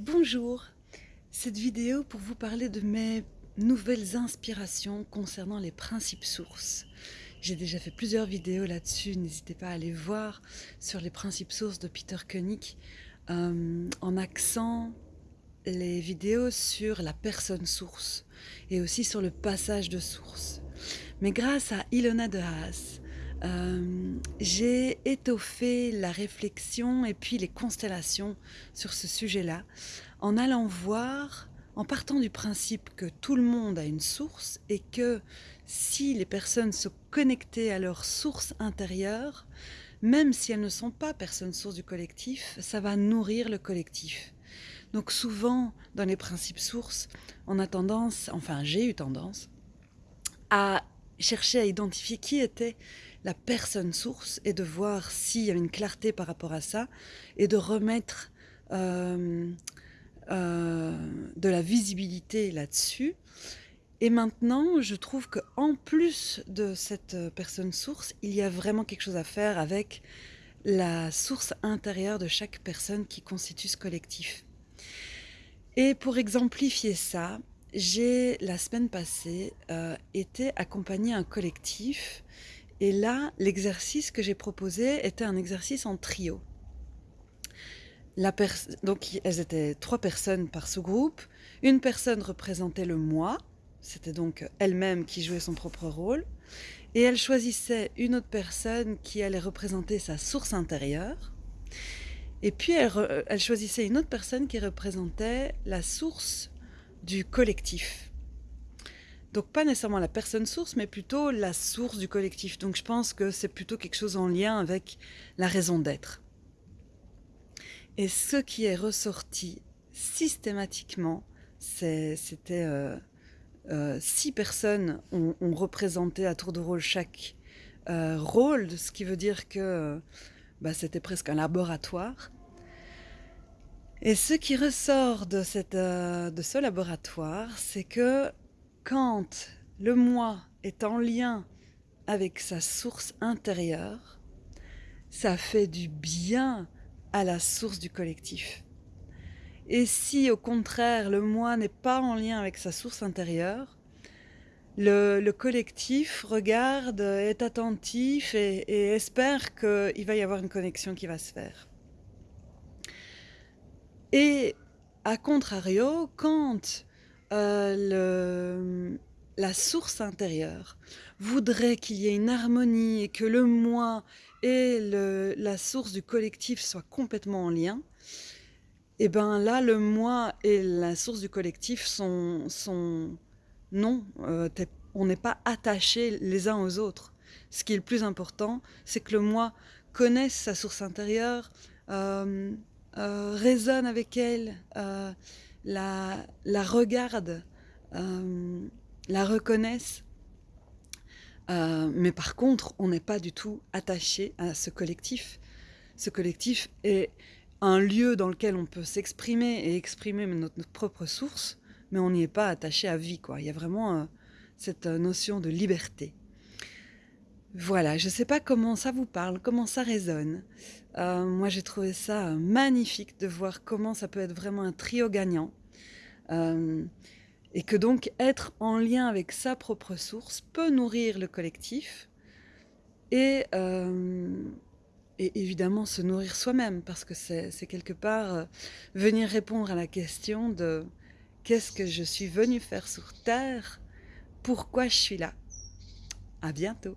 Bonjour, cette vidéo pour vous parler de mes nouvelles inspirations concernant les principes sources. J'ai déjà fait plusieurs vidéos là-dessus, n'hésitez pas à aller voir sur les principes sources de Peter Koenig euh, en accent les vidéos sur la personne source et aussi sur le passage de source. Mais grâce à Ilona de Haas, euh, j'ai étoffé la réflexion et puis les constellations sur ce sujet-là en allant voir, en partant du principe que tout le monde a une source et que si les personnes se connectaient à leur source intérieure, même si elles ne sont pas personnes sources du collectif, ça va nourrir le collectif. Donc souvent, dans les principes sources, on a tendance, enfin j'ai eu tendance, à chercher à identifier qui était la personne source et de voir s'il y a une clarté par rapport à ça et de remettre euh, euh, de la visibilité là-dessus. Et maintenant, je trouve qu'en plus de cette personne source, il y a vraiment quelque chose à faire avec la source intérieure de chaque personne qui constitue ce collectif. Et pour exemplifier ça, j'ai la semaine passée euh, été accompagnée un collectif et là, l'exercice que j'ai proposé était un exercice en trio. Donc, elles étaient trois personnes par sous-groupe. Une personne représentait le moi, c'était donc elle-même qui jouait son propre rôle. Et elle choisissait une autre personne qui allait représenter sa source intérieure. Et puis elle choisissait une autre personne qui représentait la source du collectif. Donc pas nécessairement la personne source, mais plutôt la source du collectif. Donc je pense que c'est plutôt quelque chose en lien avec la raison d'être. Et ce qui est ressorti systématiquement, c'était euh, euh, six personnes ont, représenté à tour de rôle chaque euh, rôle, ce qui veut dire que bah, c'était presque un laboratoire. Et ce qui ressort de ce laboratoire, c'est que quand le moi est en lien avec sa source intérieure, ça fait du bien à la source du collectif. Et si au contraire le moi n'est pas en lien avec sa source intérieure, le, collectif regarde, est attentif et, espère qu'il va y avoir une connexion qui va se faire. Et à contrario, quand euh, la source intérieure voudrait qu'il y ait une harmonie et que le moi et la source du collectif soient complètement en lien, et eh ben là, le moi et la source du collectif sont, sont non, euh, on n'est pas attachés les uns aux autres. Ce qui est le plus important, c'est que le moi connaisse sa source intérieure, euh, résonne avec elle, la, la regardent, euh, la reconnaissent. Euh, mais par contre, on n'est pas du tout attaché à ce collectif. Ce collectif est un lieu dans lequel on peut s'exprimer et exprimer notre, propre source, mais on n'y est pas attaché à vie. Quoi. Il y a vraiment euh, cette notion de liberté. Voilà, je ne sais pas comment ça vous parle, comment ça résonne. Euh, moi, j'ai trouvé ça magnifique de voir comment ça peut être vraiment un trio gagnant. Euh, et que donc être en lien avec sa propre source peut nourrir le collectif et, euh, et évidemment se nourrir soi-même parce que c'est quelque part venir répondre à la question de qu'est-ce que je suis venu faire sur Terre, pourquoi je suis là. À bientôt